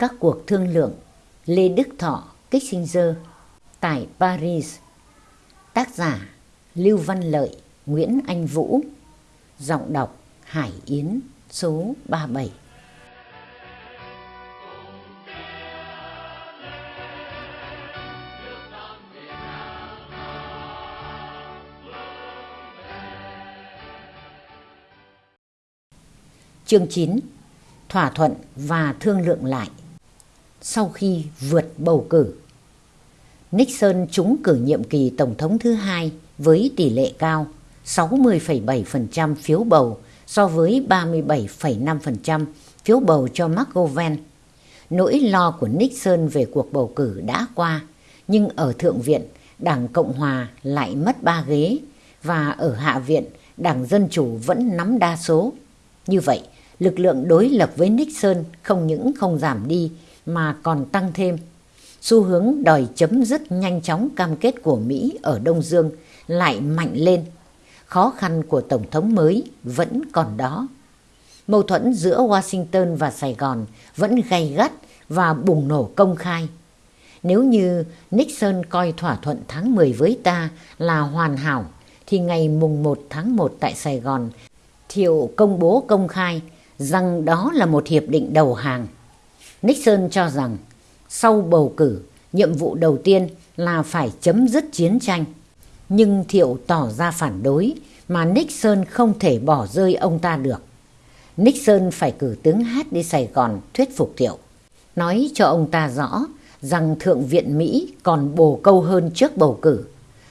các cuộc thương lượng Lê Đức Thọ Kissinger tại Paris. Tác giả Lưu Văn Lợi, Nguyễn Anh Vũ. Giọng đọc Hải Yến số 37. Chương 9 Thỏa thuận và thương lượng lại sau khi vượt bầu cử Nixon trúng cử nhiệm kỳ Tổng thống thứ hai với tỷ lệ cao 60,7% phiếu bầu so với 37,5% phiếu bầu cho McGovern. Nỗi lo của Nixon về cuộc bầu cử đã qua, nhưng ở Thượng viện, Đảng Cộng Hòa lại mất ba ghế và ở Hạ viện, Đảng Dân Chủ vẫn nắm đa số. Như vậy, lực lượng đối lập với Nixon không những không giảm đi mà còn tăng thêm. Xu hướng đòi chấm dứt nhanh chóng cam kết của Mỹ ở Đông Dương lại mạnh lên. Khó khăn của Tổng thống mới vẫn còn đó. Mâu thuẫn giữa Washington và Sài Gòn vẫn gay gắt và bùng nổ công khai. Nếu như Nixon coi thỏa thuận tháng 10 với ta là hoàn hảo, thì ngày mùng 1 tháng 1 tại Sài Gòn, Thiệu công bố công khai rằng đó là một hiệp định đầu hàng. Nixon cho rằng sau bầu cử, nhiệm vụ đầu tiên là phải chấm dứt chiến tranh. Nhưng Thiệu tỏ ra phản đối mà Nixon không thể bỏ rơi ông ta được. Nixon phải cử tướng Hát đi Sài Gòn thuyết phục Thiệu. Nói cho ông ta rõ rằng Thượng viện Mỹ còn bồ câu hơn trước bầu cử.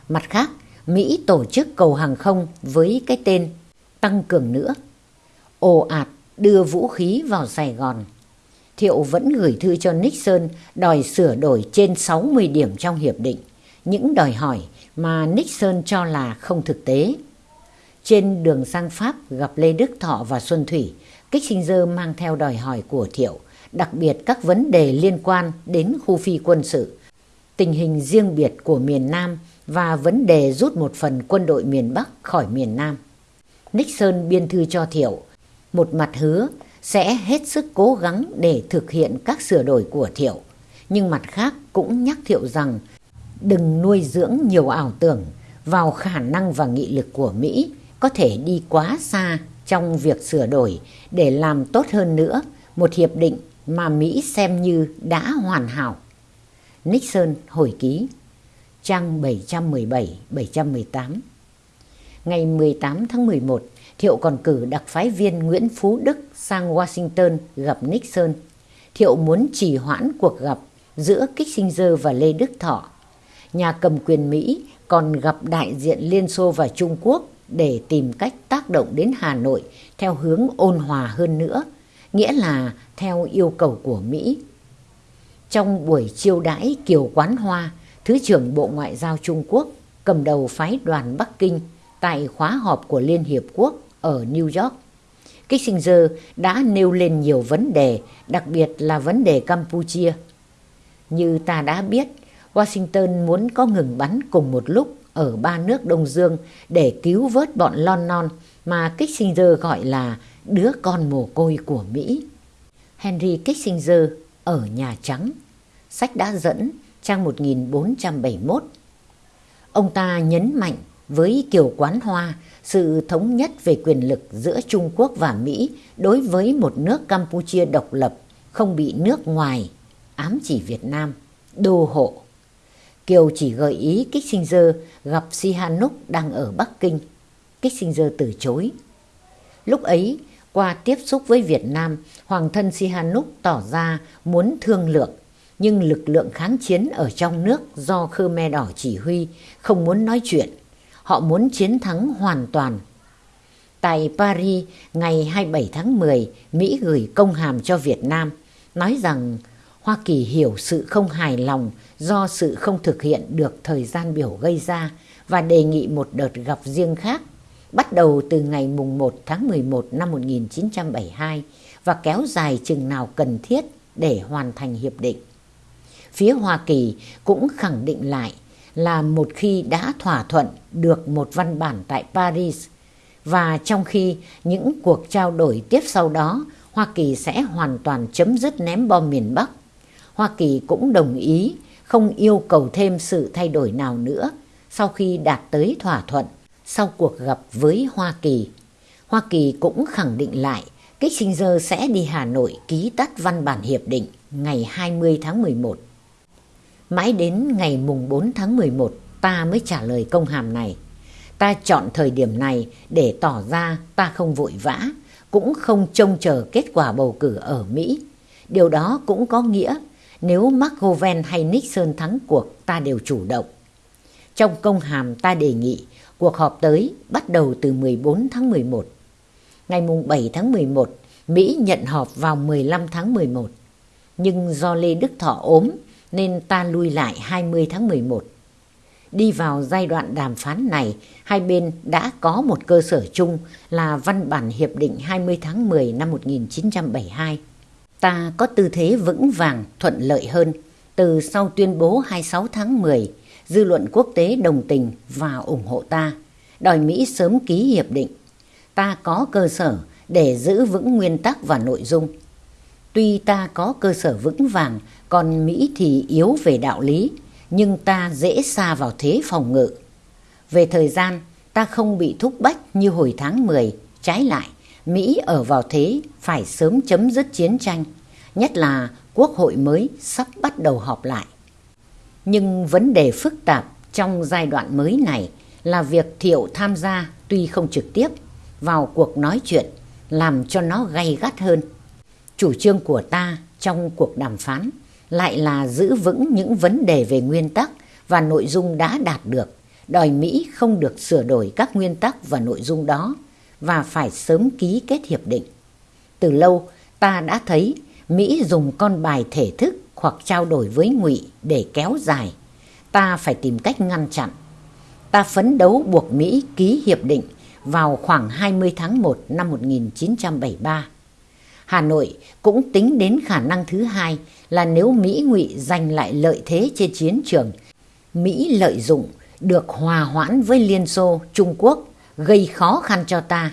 Mặt khác, Mỹ tổ chức cầu hàng không với cái tên tăng cường nữa. Ồ ạt đưa vũ khí vào Sài Gòn. Thiệu vẫn gửi thư cho Nixon đòi sửa đổi trên 60 điểm trong hiệp định, những đòi hỏi mà Nixon cho là không thực tế. Trên đường sang Pháp gặp Lê Đức Thọ và Xuân Thủy, Kissinger mang theo đòi hỏi của Thiệu, đặc biệt các vấn đề liên quan đến khu phi quân sự, tình hình riêng biệt của miền Nam và vấn đề rút một phần quân đội miền Bắc khỏi miền Nam. Nixon biên thư cho Thiệu một mặt hứa sẽ hết sức cố gắng để thực hiện các sửa đổi của Thiệu, nhưng mặt khác cũng nhắc Thiệu rằng đừng nuôi dưỡng nhiều ảo tưởng vào khả năng và nghị lực của Mỹ có thể đi quá xa trong việc sửa đổi để làm tốt hơn nữa một hiệp định mà Mỹ xem như đã hoàn hảo. Nixon hồi ký trang 717-718 Ngày 18 tháng 11, Thiệu còn cử đặc phái viên Nguyễn Phú Đức sang Washington gặp Nixon. Thiệu muốn trì hoãn cuộc gặp giữa Kissinger và Lê Đức Thọ. Nhà cầm quyền Mỹ còn gặp đại diện Liên Xô và Trung Quốc để tìm cách tác động đến Hà Nội theo hướng ôn hòa hơn nữa, nghĩa là theo yêu cầu của Mỹ. Trong buổi chiêu đãi Kiều Quán Hoa, Thứ trưởng Bộ Ngoại giao Trung Quốc cầm đầu phái đoàn Bắc Kinh tại khóa họp của Liên Hiệp Quốc ở New York. Kissinger đã nêu lên nhiều vấn đề, đặc biệt là vấn đề Campuchia. Như ta đã biết, Washington muốn có ngừng bắn cùng một lúc ở ba nước Đông Dương để cứu vớt bọn Lon Non mà Kissinger gọi là đứa con mồ côi của Mỹ. Henry Kissinger ở Nhà Trắng, sách đã dẫn trang 1471. Ông ta nhấn mạnh với Kiều Quán Hoa sự thống nhất về quyền lực giữa Trung Quốc và Mỹ đối với một nước Campuchia độc lập không bị nước ngoài ám chỉ Việt Nam đô hộ. Kiều chỉ gợi ý Kissinger gặp Sihanouk đang ở Bắc Kinh. Kissinger từ chối. Lúc ấy, qua tiếp xúc với Việt Nam, Hoàng thân Sihanouk tỏ ra muốn thương lượng, nhưng lực lượng kháng chiến ở trong nước do Khmer Đỏ chỉ huy không muốn nói chuyện họ muốn chiến thắng hoàn toàn. Tại Paris, ngày 27 tháng 10, Mỹ gửi công hàm cho Việt Nam, nói rằng Hoa Kỳ hiểu sự không hài lòng do sự không thực hiện được thời gian biểu gây ra và đề nghị một đợt gặp riêng khác, bắt đầu từ ngày mùng 1 tháng 11 năm 1972 và kéo dài chừng nào cần thiết để hoàn thành hiệp định. Phía Hoa Kỳ cũng khẳng định lại là một khi đã thỏa thuận được một văn bản tại Paris và trong khi những cuộc trao đổi tiếp sau đó, Hoa Kỳ sẽ hoàn toàn chấm dứt ném bom miền Bắc Hoa Kỳ cũng đồng ý không yêu cầu thêm sự thay đổi nào nữa sau khi đạt tới thỏa thuận sau cuộc gặp với Hoa Kỳ. Hoa Kỳ cũng khẳng định lại Kissinger sẽ đi Hà Nội ký tắt văn bản hiệp định ngày 20 tháng 11. Mãi đến ngày mùng 4 tháng 11 ta mới trả lời công hàm này. Ta chọn thời điểm này để tỏ ra ta không vội vã, cũng không trông chờ kết quả bầu cử ở Mỹ. Điều đó cũng có nghĩa nếu McGovern hay Nixon thắng cuộc ta đều chủ động. Trong công hàm ta đề nghị cuộc họp tới bắt đầu từ 14 tháng 11. Ngày mùng 7 tháng 11, Mỹ nhận họp vào 15 tháng 11. Nhưng do Lê Đức Thọ ốm nên ta lui lại 20 tháng 11. Đi vào giai đoạn đàm phán này, hai bên đã có một cơ sở chung là văn bản Hiệp định 20 tháng 10 năm 1972. Ta có tư thế vững vàng, thuận lợi hơn. Từ sau tuyên bố 26 tháng 10, dư luận quốc tế đồng tình và ủng hộ ta, đòi Mỹ sớm ký hiệp định. Ta có cơ sở để giữ vững nguyên tắc và nội dung. Tuy ta có cơ sở vững vàng, còn Mỹ thì yếu về đạo lý, nhưng ta dễ xa vào thế phòng ngự. Về thời gian, ta không bị thúc bách như hồi tháng 10, trái lại, Mỹ ở vào thế phải sớm chấm dứt chiến tranh, nhất là quốc hội mới sắp bắt đầu họp lại. Nhưng vấn đề phức tạp trong giai đoạn mới này là việc Thiệu tham gia tuy không trực tiếp vào cuộc nói chuyện làm cho nó gay gắt hơn. Chủ trương của ta trong cuộc đàm phán lại là giữ vững những vấn đề về nguyên tắc và nội dung đã đạt được, đòi Mỹ không được sửa đổi các nguyên tắc và nội dung đó và phải sớm ký kết hiệp định. Từ lâu ta đã thấy Mỹ dùng con bài thể thức hoặc trao đổi với ngụy để kéo dài. Ta phải tìm cách ngăn chặn. Ta phấn đấu buộc Mỹ ký hiệp định vào khoảng 20 tháng 1 năm 1973. Hà Nội cũng tính đến khả năng thứ hai là nếu Mỹ ngụy giành lại lợi thế trên chiến trường, Mỹ lợi dụng được hòa hoãn với Liên Xô, Trung Quốc gây khó khăn cho ta,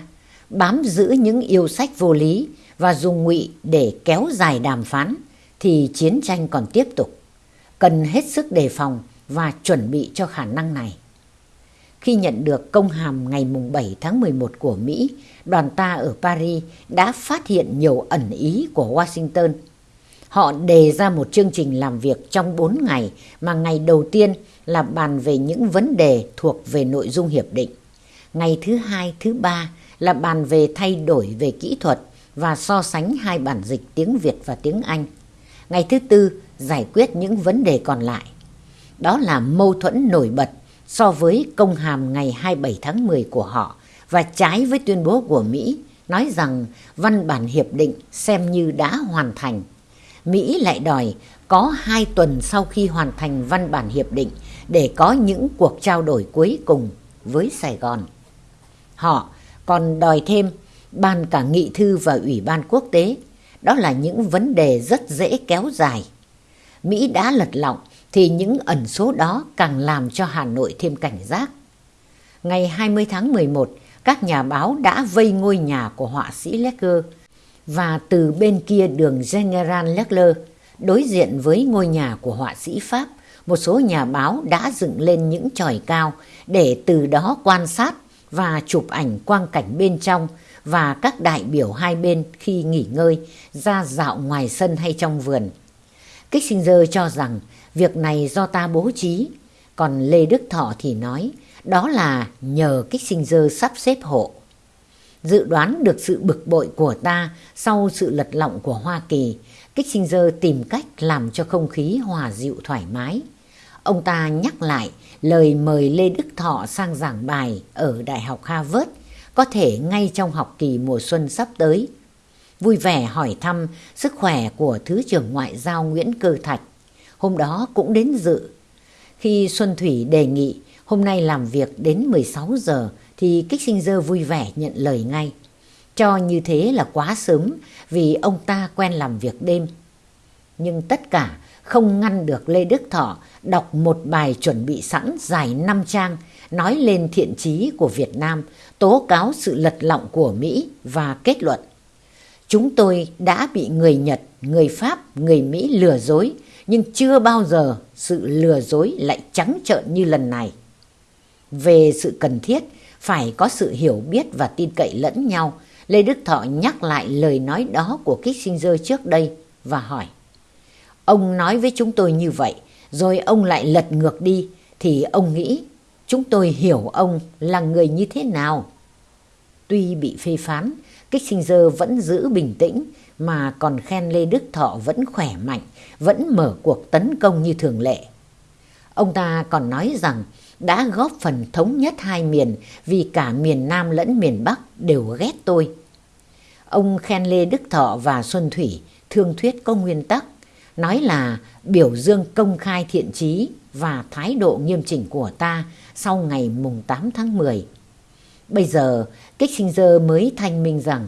bám giữ những yêu sách vô lý và dùng ngụy để kéo dài đàm phán thì chiến tranh còn tiếp tục. Cần hết sức đề phòng và chuẩn bị cho khả năng này. Khi nhận được công hàm ngày 7 tháng 11 của Mỹ, đoàn ta ở Paris đã phát hiện nhiều ẩn ý của Washington. Họ đề ra một chương trình làm việc trong 4 ngày mà ngày đầu tiên là bàn về những vấn đề thuộc về nội dung hiệp định. Ngày thứ hai, thứ ba là bàn về thay đổi về kỹ thuật và so sánh hai bản dịch tiếng Việt và tiếng Anh. Ngày thứ tư giải quyết những vấn đề còn lại. Đó là mâu thuẫn nổi bật so với công hàm ngày 27 tháng 10 của họ và trái với tuyên bố của Mỹ, nói rằng văn bản hiệp định xem như đã hoàn thành. Mỹ lại đòi có hai tuần sau khi hoàn thành văn bản hiệp định để có những cuộc trao đổi cuối cùng với Sài Gòn. Họ còn đòi thêm ban cả nghị thư và ủy ban quốc tế. Đó là những vấn đề rất dễ kéo dài. Mỹ đã lật lọng thì những ẩn số đó càng làm cho Hà Nội thêm cảnh giác. Ngày 20 tháng 11, các nhà báo đã vây ngôi nhà của họa sĩ Lecker và từ bên kia đường General Leclerc, đối diện với ngôi nhà của họa sĩ Pháp, một số nhà báo đã dựng lên những tròi cao để từ đó quan sát và chụp ảnh quang cảnh bên trong và các đại biểu hai bên khi nghỉ ngơi ra dạo ngoài sân hay trong vườn. Kissinger cho rằng việc này do ta bố trí, còn Lê Đức Thọ thì nói đó là nhờ kích sinh dơ sắp xếp hộ. Dự đoán được sự bực bội của ta sau sự lật lọng của Hoa Kỳ, kích sinh dơ tìm cách làm cho không khí hòa dịu thoải mái. Ông ta nhắc lại lời mời Lê Đức Thọ sang giảng bài ở Đại học Harvard, có thể ngay trong học kỳ mùa xuân sắp tới. Vui vẻ hỏi thăm sức khỏe của Thứ trưởng Ngoại giao Nguyễn Cơ Thạch. Hôm đó cũng đến dự. Khi Xuân Thủy đề nghị hôm nay làm việc đến 16 giờ thì Kích Sinh Dơ vui vẻ nhận lời ngay. Cho như thế là quá sớm vì ông ta quen làm việc đêm. Nhưng tất cả không ngăn được Lê Đức Thọ đọc một bài chuẩn bị sẵn dài 5 trang nói lên thiện chí của Việt Nam, tố cáo sự lật lọng của Mỹ và kết luận. Chúng tôi đã bị người Nhật, người Pháp, người Mỹ lừa dối, nhưng chưa bao giờ sự lừa dối lại trắng trợn như lần này. Về sự cần thiết, phải có sự hiểu biết và tin cậy lẫn nhau, Lê Đức Thọ nhắc lại lời nói đó của Kissinger trước đây và hỏi. Ông nói với chúng tôi như vậy, rồi ông lại lật ngược đi, thì ông nghĩ chúng tôi hiểu ông là người như thế nào? Tuy bị phê phán, Kissinger vẫn giữ bình tĩnh mà còn khen Lê Đức Thọ vẫn khỏe mạnh, vẫn mở cuộc tấn công như thường lệ. Ông ta còn nói rằng đã góp phần thống nhất hai miền vì cả miền Nam lẫn miền Bắc đều ghét tôi. Ông khen Lê Đức Thọ và Xuân Thủy thương thuyết có nguyên tắc, nói là biểu dương công khai thiện trí và thái độ nghiêm chỉnh của ta sau ngày mùng 8 tháng 10. Bây giờ, Kissinger mới thanh minh rằng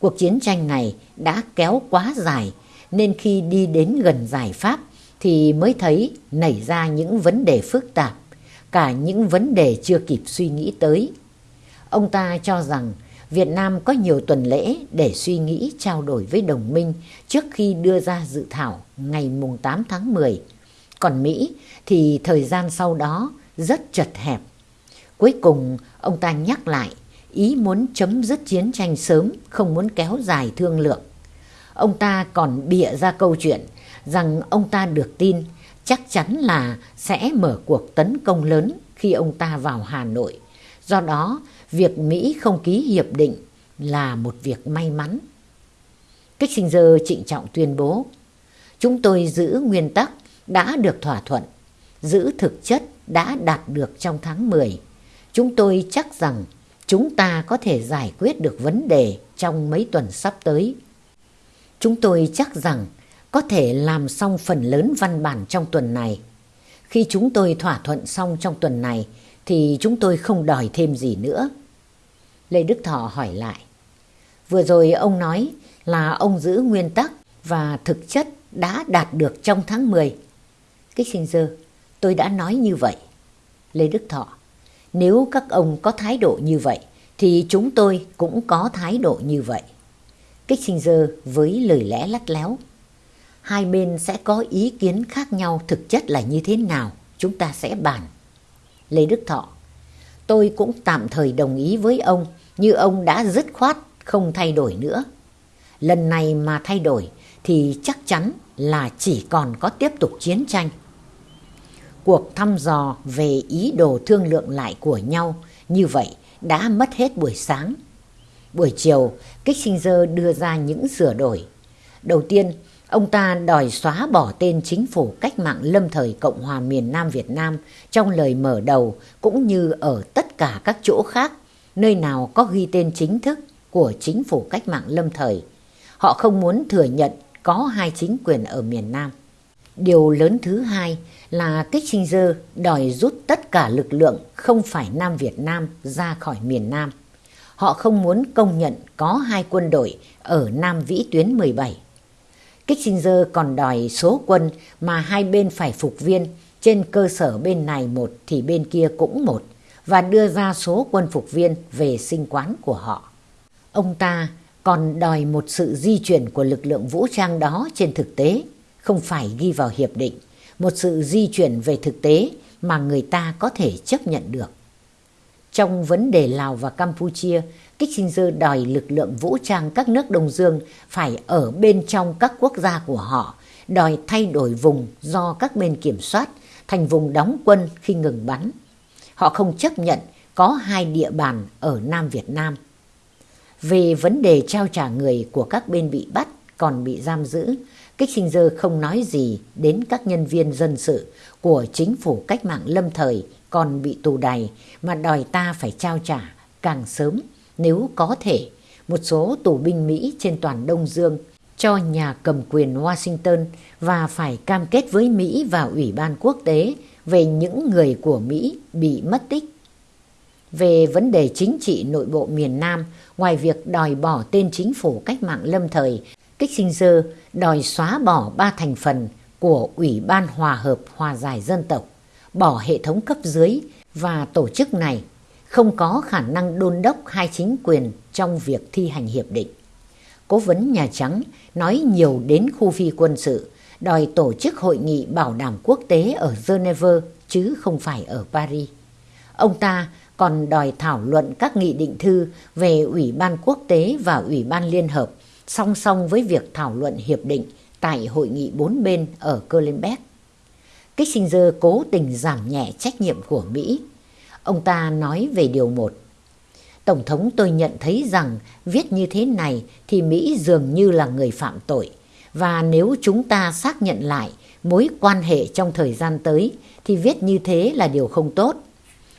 cuộc chiến tranh này đã kéo quá dài nên khi đi đến gần giải pháp thì mới thấy nảy ra những vấn đề phức tạp, cả những vấn đề chưa kịp suy nghĩ tới. Ông ta cho rằng Việt Nam có nhiều tuần lễ để suy nghĩ trao đổi với đồng minh trước khi đưa ra dự thảo ngày 8 tháng 10. Còn Mỹ thì thời gian sau đó rất chật hẹp. Cuối cùng ông ta nhắc lại ý muốn chấm dứt chiến tranh sớm, không muốn kéo dài thương lượng. Ông ta còn bịa ra câu chuyện rằng ông ta được tin chắc chắn là sẽ mở cuộc tấn công lớn khi ông ta vào Hà Nội. Do đó, việc Mỹ không ký hiệp định là một việc may mắn. Kissinger trịnh trọng tuyên bố, chúng tôi giữ nguyên tắc đã được thỏa thuận, giữ thực chất đã đạt được trong tháng 10. Chúng tôi chắc rằng chúng ta có thể giải quyết được vấn đề trong mấy tuần sắp tới. Chúng tôi chắc rằng có thể làm xong phần lớn văn bản trong tuần này. Khi chúng tôi thỏa thuận xong trong tuần này thì chúng tôi không đòi thêm gì nữa. Lê Đức Thọ hỏi lại. Vừa rồi ông nói là ông giữ nguyên tắc và thực chất đã đạt được trong tháng 10. Kissinger, tôi đã nói như vậy. Lê Đức Thọ, nếu các ông có thái độ như vậy thì chúng tôi cũng có thái độ như vậy. Kissinger với lời lẽ lắt léo. Hai bên sẽ có ý kiến khác nhau thực chất là như thế nào, chúng ta sẽ bàn. Lê Đức Thọ, tôi cũng tạm thời đồng ý với ông như ông đã dứt khoát không thay đổi nữa. Lần này mà thay đổi thì chắc chắn là chỉ còn có tiếp tục chiến tranh. Cuộc thăm dò về ý đồ thương lượng lại của nhau như vậy đã mất hết buổi sáng. Buổi chiều, Kissinger đưa ra những sửa đổi. Đầu tiên, ông ta đòi xóa bỏ tên chính phủ cách mạng lâm thời Cộng hòa miền Nam Việt Nam trong lời mở đầu cũng như ở tất cả các chỗ khác, nơi nào có ghi tên chính thức của chính phủ cách mạng lâm thời. Họ không muốn thừa nhận có hai chính quyền ở miền Nam. Điều lớn thứ hai là Kissinger đòi rút tất cả lực lượng không phải Nam Việt Nam ra khỏi miền Nam. Họ không muốn công nhận có hai quân đội ở Nam Vĩ tuyến 17. Kissinger còn đòi số quân mà hai bên phải phục viên trên cơ sở bên này một thì bên kia cũng một và đưa ra số quân phục viên về sinh quán của họ. Ông ta còn đòi một sự di chuyển của lực lượng vũ trang đó trên thực tế, không phải ghi vào hiệp định, một sự di chuyển về thực tế mà người ta có thể chấp nhận được. Trong vấn đề Lào và Campuchia, Kissinger đòi lực lượng vũ trang các nước Đông Dương phải ở bên trong các quốc gia của họ, đòi thay đổi vùng do các bên kiểm soát thành vùng đóng quân khi ngừng bắn. Họ không chấp nhận có hai địa bàn ở Nam Việt Nam. Về vấn đề trao trả người của các bên bị bắt còn bị giam giữ, Kissinger không nói gì đến các nhân viên dân sự của chính phủ cách mạng lâm thời còn bị tù đày mà đòi ta phải trao trả càng sớm nếu có thể một số tù binh Mỹ trên toàn Đông Dương cho nhà cầm quyền Washington và phải cam kết với Mỹ và Ủy ban quốc tế về những người của Mỹ bị mất tích. Về vấn đề chính trị nội bộ miền Nam, ngoài việc đòi bỏ tên chính phủ cách mạng lâm thời, Kissinger đòi xóa bỏ ba thành phần của Ủy ban Hòa hợp Hòa giải Dân tộc, bỏ hệ thống cấp dưới và tổ chức này không có khả năng đôn đốc hai chính quyền trong việc thi hành hiệp định. Cố vấn Nhà Trắng nói nhiều đến khu phi quân sự, đòi tổ chức hội nghị bảo đảm quốc tế ở Geneva chứ không phải ở Paris. Ông ta còn đòi thảo luận các nghị định thư về Ủy ban Quốc tế và Ủy ban Liên Hợp song song với việc thảo luận hiệp định tại hội nghị bốn bên ở Kölnberg. Kissinger cố tình giảm nhẹ trách nhiệm của Mỹ. Ông ta nói về điều một: Tổng thống tôi nhận thấy rằng viết như thế này thì Mỹ dường như là người phạm tội. Và nếu chúng ta xác nhận lại mối quan hệ trong thời gian tới thì viết như thế là điều không tốt.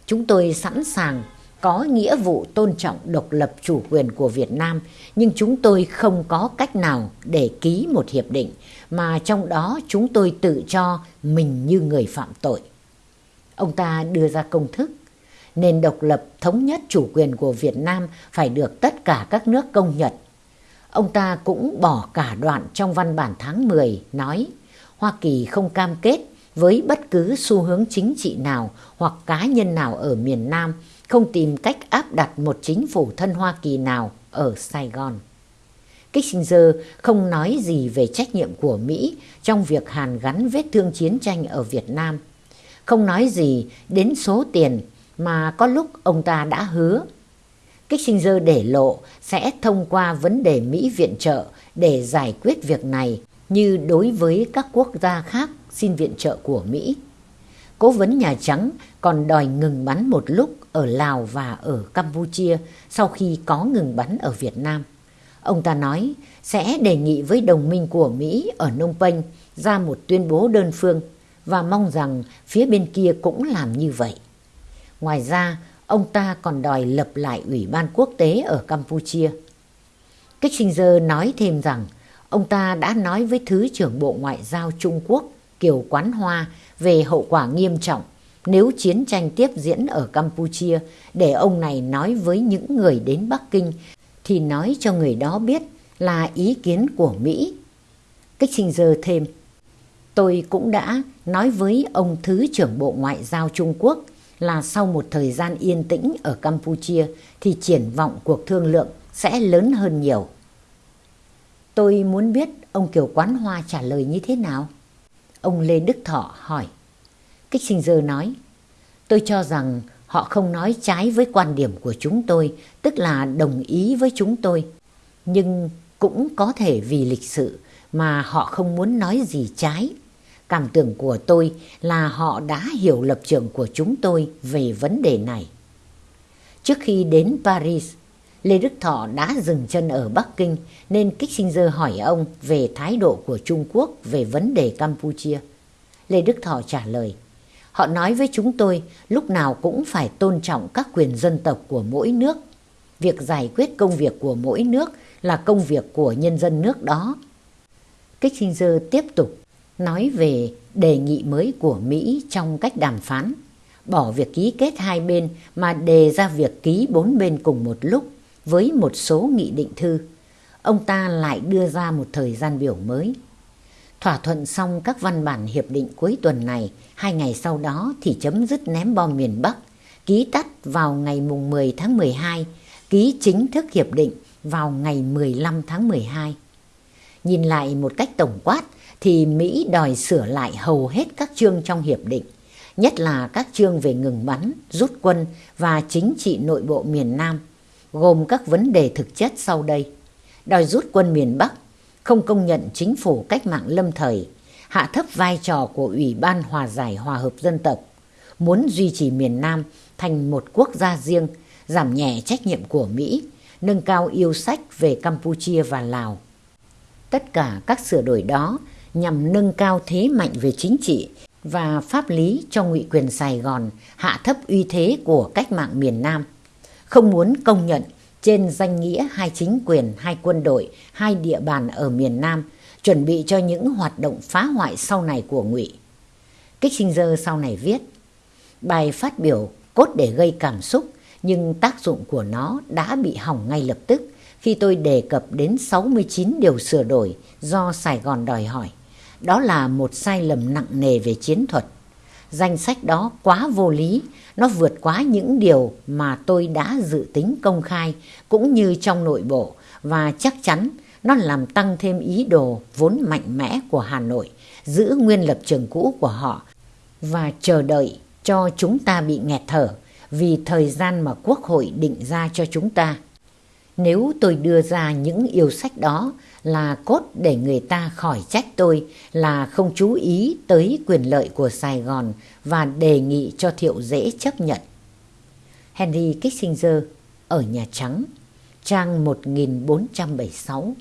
Chúng tôi sẵn sàng có nghĩa vụ tôn trọng độc lập chủ quyền của Việt Nam, nhưng chúng tôi không có cách nào để ký một hiệp định mà trong đó chúng tôi tự cho mình như người phạm tội. Ông ta đưa ra công thức, nền độc lập thống nhất chủ quyền của Việt Nam phải được tất cả các nước công nhận. Ông ta cũng bỏ cả đoạn trong văn bản tháng 10 nói Hoa Kỳ không cam kết với bất cứ xu hướng chính trị nào hoặc cá nhân nào ở miền Nam không tìm cách áp đặt một chính phủ thân Hoa Kỳ nào ở Sài Gòn. Kissinger không nói gì về trách nhiệm của Mỹ trong việc hàn gắn vết thương chiến tranh ở Việt Nam. Không nói gì đến số tiền mà có lúc ông ta đã hứa. Kissinger để lộ sẽ thông qua vấn đề Mỹ viện trợ để giải quyết việc này như đối với các quốc gia khác xin viện trợ của Mỹ. Cố vấn Nhà Trắng còn đòi ngừng bắn một lúc ở Lào và ở Campuchia sau khi có ngừng bắn ở Việt Nam. Ông ta nói sẽ đề nghị với đồng minh của Mỹ ở Nông Penh ra một tuyên bố đơn phương và mong rằng phía bên kia cũng làm như vậy. Ngoài ra, ông ta còn đòi lập lại Ủy ban quốc tế ở Campuchia. Kissinger nói thêm rằng ông ta đã nói với Thứ trưởng Bộ Ngoại giao Trung Quốc Kiều Quán Hoa về hậu quả nghiêm trọng nếu chiến tranh tiếp diễn ở Campuchia để ông này nói với những người đến Bắc Kinh thì nói cho người đó biết là ý kiến của Mỹ. Kissinger thêm, tôi cũng đã nói với ông Thứ trưởng Bộ Ngoại giao Trung Quốc là sau một thời gian yên tĩnh ở Campuchia thì triển vọng cuộc thương lượng sẽ lớn hơn nhiều. Tôi muốn biết ông Kiều Quán Hoa trả lời như thế nào? Ông Lê Đức Thọ hỏi. Kissinger nói, tôi cho rằng họ không nói trái với quan điểm của chúng tôi, tức là đồng ý với chúng tôi. Nhưng cũng có thể vì lịch sự mà họ không muốn nói gì trái. Cảm tưởng của tôi là họ đã hiểu lập trường của chúng tôi về vấn đề này. Trước khi đến Paris, Lê Đức Thọ đã dừng chân ở Bắc Kinh nên Kissinger hỏi ông về thái độ của Trung Quốc về vấn đề Campuchia. Lê Đức Thọ trả lời, họ nói với chúng tôi lúc nào cũng phải tôn trọng các quyền dân tộc của mỗi nước. Việc giải quyết công việc của mỗi nước là công việc của nhân dân nước đó. Kissinger tiếp tục nói về đề nghị mới của Mỹ trong cách đàm phán, bỏ việc ký kết hai bên mà đề ra việc ký bốn bên cùng một lúc với một số nghị định thư. Ông ta lại đưa ra một thời gian biểu mới. Thỏa thuận xong các văn bản hiệp định cuối tuần này, hai ngày sau đó thì chấm dứt ném bom miền Bắc, ký tắt vào ngày mùng 10 tháng 12, ký chính thức hiệp định vào ngày 15 tháng 12. Nhìn lại một cách tổng quát thì Mỹ đòi sửa lại hầu hết các chương trong hiệp định, nhất là các chương về ngừng bắn, rút quân và chính trị nội bộ miền Nam, gồm các vấn đề thực chất sau đây. Đòi rút quân miền Bắc, không công nhận chính phủ cách mạng lâm thời, hạ thấp vai trò của Ủy ban Hòa giải Hòa hợp Dân tộc, muốn duy trì miền Nam thành một quốc gia riêng, giảm nhẹ trách nhiệm của Mỹ, nâng cao yêu sách về Campuchia và Lào. Tất cả các sửa đổi đó nhằm nâng cao thế mạnh về chính trị và pháp lý cho ngụy quyền Sài Gòn, hạ thấp uy thế của cách mạng miền Nam. Không muốn công nhận trên danh nghĩa hai chính quyền, hai quân đội, hai địa bàn ở miền Nam, chuẩn bị cho những hoạt động phá hoại sau này của ngụy. Kissinger sau này viết, bài phát biểu cốt để gây cảm xúc nhưng tác dụng của nó đã bị hỏng ngay lập tức khi tôi đề cập đến 69 điều sửa đổi do Sài Gòn đòi hỏi. Đó là một sai lầm nặng nề về chiến thuật. Danh sách đó quá vô lý, nó vượt quá những điều mà tôi đã dự tính công khai cũng như trong nội bộ và chắc chắn nó làm tăng thêm ý đồ vốn mạnh mẽ của Hà Nội, giữ nguyên lập trường cũ của họ và chờ đợi cho chúng ta bị nghẹt thở vì thời gian mà Quốc hội định ra cho chúng ta. Nếu tôi đưa ra những yêu sách đó là cốt để người ta khỏi trách tôi là không chú ý tới quyền lợi của Sài Gòn và đề nghị cho Thiệu dễ chấp nhận. Henry Kissinger ở Nhà Trắng, trang 1476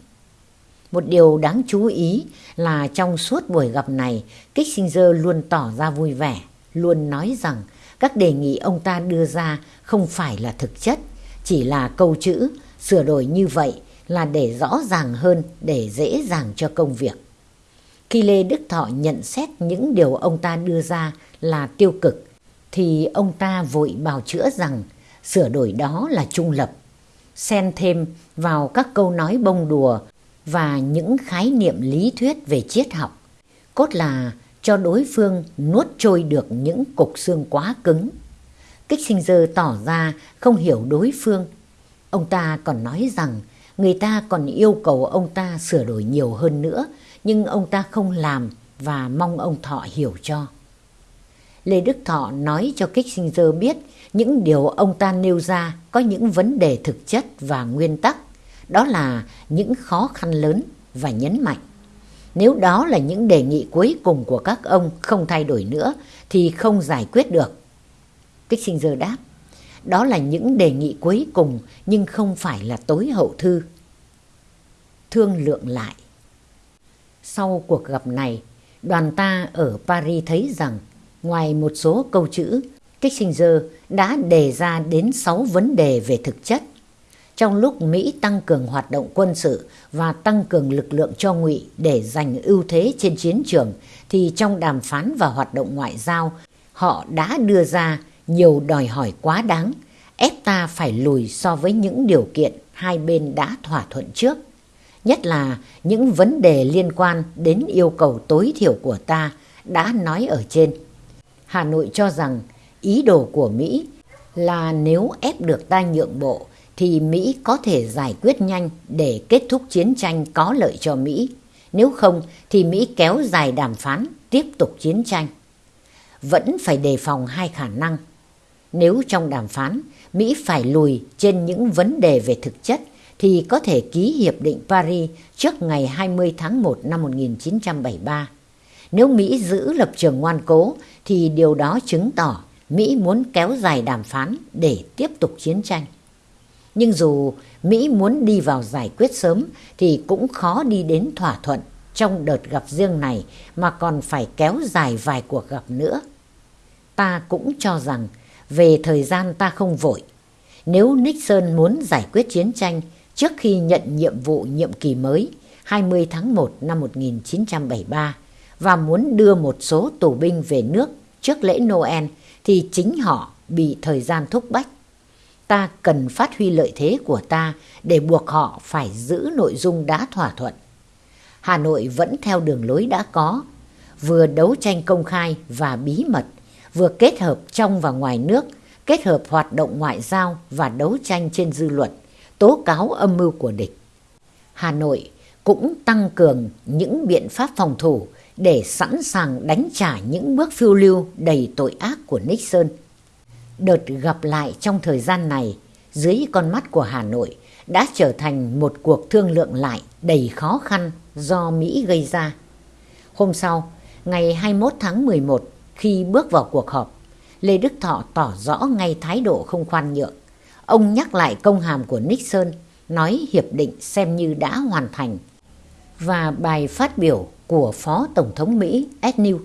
Một điều đáng chú ý là trong suốt buổi gặp này, Kissinger luôn tỏ ra vui vẻ, luôn nói rằng các đề nghị ông ta đưa ra không phải là thực chất, chỉ là câu chữ sửa đổi như vậy là để rõ ràng hơn, để dễ dàng cho công việc. Khi Lê Đức Thọ nhận xét những điều ông ta đưa ra là tiêu cực, thì ông ta vội bào chữa rằng sửa đổi đó là trung lập, xen thêm vào các câu nói bông đùa và những khái niệm lý thuyết về triết học. Cốt là cho đối phương nuốt trôi được những cục xương quá cứng. kích Kissinger tỏ ra không hiểu đối phương. Ông ta còn nói rằng người ta còn yêu cầu ông ta sửa đổi nhiều hơn nữa, nhưng ông ta không làm và mong ông Thọ hiểu cho. Lê Đức Thọ nói cho Kissinger biết những điều ông ta nêu ra có những vấn đề thực chất và nguyên tắc, đó là những khó khăn lớn và nhấn mạnh. Nếu đó là những đề nghị cuối cùng của các ông không thay đổi nữa thì không giải quyết được. Kissinger đáp, đó là những đề nghị cuối cùng nhưng không phải là tối hậu thư. Thương lượng lại Sau cuộc gặp này, đoàn ta ở Paris thấy rằng ngoài một số câu chữ, Kissinger đã đề ra đến 6 vấn đề về thực chất trong lúc Mỹ tăng cường hoạt động quân sự và tăng cường lực lượng cho ngụy để giành ưu thế trên chiến trường, thì trong đàm phán và hoạt động ngoại giao, họ đã đưa ra nhiều đòi hỏi quá đáng, ép ta phải lùi so với những điều kiện hai bên đã thỏa thuận trước. Nhất là những vấn đề liên quan đến yêu cầu tối thiểu của ta đã nói ở trên. Hà Nội cho rằng ý đồ của Mỹ là nếu ép được ta nhượng bộ thì Mỹ có thể giải quyết nhanh để kết thúc chiến tranh có lợi cho Mỹ. Nếu không thì Mỹ kéo dài đàm phán, tiếp tục chiến tranh. Vẫn phải đề phòng hai khả năng. Nếu trong đàm phán, Mỹ phải lùi trên những vấn đề về thực chất thì có thể ký Hiệp định Paris trước ngày 20 tháng 1 năm 1973. Nếu Mỹ giữ lập trường ngoan cố thì điều đó chứng tỏ Mỹ muốn kéo dài đàm phán để tiếp tục chiến tranh. Nhưng dù Mỹ muốn đi vào giải quyết sớm thì cũng khó đi đến thỏa thuận trong đợt gặp riêng này mà còn phải kéo dài vài cuộc gặp nữa. Ta cũng cho rằng về thời gian ta không vội. Nếu Nixon muốn giải quyết chiến tranh trước khi nhận nhiệm vụ nhiệm kỳ mới 20 tháng 1 năm 1973 và muốn đưa một số tù binh về nước trước lễ Noel thì chính họ bị thời gian thúc bách ta cần phát huy lợi thế của ta để buộc họ phải giữ nội dung đã thỏa thuận. Hà Nội vẫn theo đường lối đã có, vừa đấu tranh công khai và bí mật, vừa kết hợp trong và ngoài nước, kết hợp hoạt động ngoại giao và đấu tranh trên dư luận, tố cáo âm mưu của địch. Hà Nội cũng tăng cường những biện pháp phòng thủ để sẵn sàng đánh trả những bước phiêu lưu đầy tội ác của Nixon. Đợt gặp lại trong thời gian này dưới con mắt của Hà Nội đã trở thành một cuộc thương lượng lại đầy khó khăn do Mỹ gây ra. Hôm sau, ngày 21 tháng 11, khi bước vào cuộc họp, Lê Đức Thọ tỏ rõ ngay thái độ không khoan nhượng. Ông nhắc lại công hàm của Nixon, nói hiệp định xem như đã hoàn thành. Và bài phát biểu của Phó Tổng thống Mỹ Ed New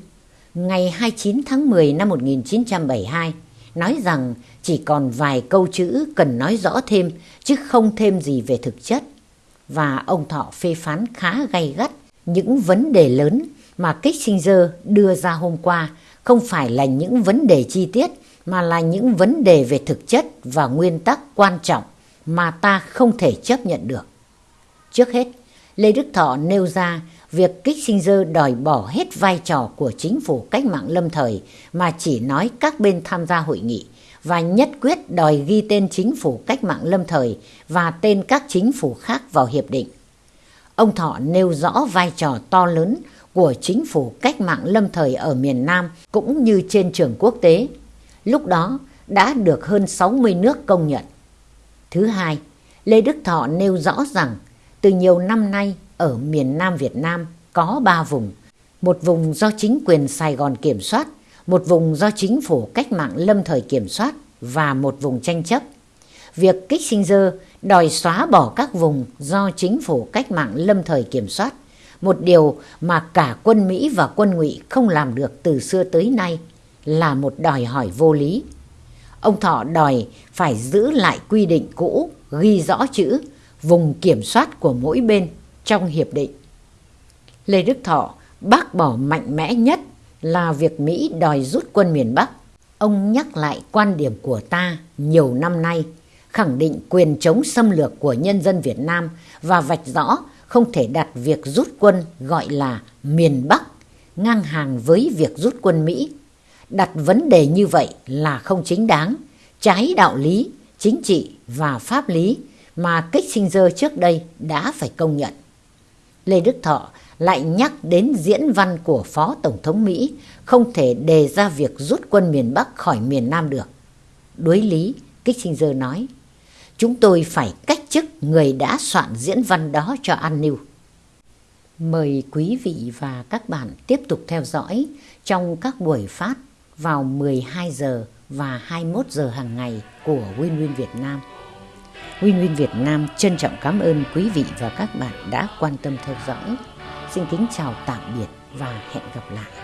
ngày 29 tháng 10 năm 1972 nói rằng chỉ còn vài câu chữ cần nói rõ thêm chứ không thêm gì về thực chất. Và ông Thọ phê phán khá gay gắt những vấn đề lớn mà Kissinger đưa ra hôm qua không phải là những vấn đề chi tiết mà là những vấn đề về thực chất và nguyên tắc quan trọng mà ta không thể chấp nhận được. Trước hết, Lê Đức Thọ nêu ra việc Kissinger đòi bỏ hết vai trò của chính phủ cách mạng lâm thời mà chỉ nói các bên tham gia hội nghị và nhất quyết đòi ghi tên chính phủ cách mạng lâm thời và tên các chính phủ khác vào hiệp định. Ông Thọ nêu rõ vai trò to lớn của chính phủ cách mạng lâm thời ở miền Nam cũng như trên trường quốc tế. Lúc đó đã được hơn 60 nước công nhận. Thứ hai, Lê Đức Thọ nêu rõ rằng từ nhiều năm nay ở miền Nam Việt Nam có ba vùng. Một vùng do chính quyền Sài Gòn kiểm soát, một vùng do chính phủ cách mạng lâm thời kiểm soát và một vùng tranh chấp. Việc Kissinger đòi xóa bỏ các vùng do chính phủ cách mạng lâm thời kiểm soát, một điều mà cả quân Mỹ và quân ngụy không làm được từ xưa tới nay là một đòi hỏi vô lý. Ông Thọ đòi phải giữ lại quy định cũ ghi rõ chữ vùng kiểm soát của mỗi bên trong hiệp định. Lê Đức Thọ bác bỏ mạnh mẽ nhất là việc Mỹ đòi rút quân miền Bắc. Ông nhắc lại quan điểm của ta nhiều năm nay, khẳng định quyền chống xâm lược của nhân dân Việt Nam và vạch rõ không thể đặt việc rút quân gọi là miền Bắc ngang hàng với việc rút quân Mỹ. Đặt vấn đề như vậy là không chính đáng, trái đạo lý, chính trị và pháp lý mà Kissinger trước đây đã phải công nhận. Lê Đức Thọ lại nhắc đến diễn văn của Phó Tổng thống Mỹ không thể đề ra việc rút quân miền Bắc khỏi miền Nam được. Đối lý, Kissinger nói, chúng tôi phải cách chức người đã soạn diễn văn đó cho An New. Mời quý vị và các bạn tiếp tục theo dõi trong các buổi phát vào 12 giờ và 21 giờ hàng ngày của Win Win Việt Nam. Win Win Việt Nam trân trọng cảm ơn quý vị và các bạn đã quan tâm theo dõi. Xin kính chào tạm biệt và hẹn gặp lại.